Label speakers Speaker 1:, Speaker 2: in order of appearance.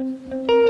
Speaker 1: うん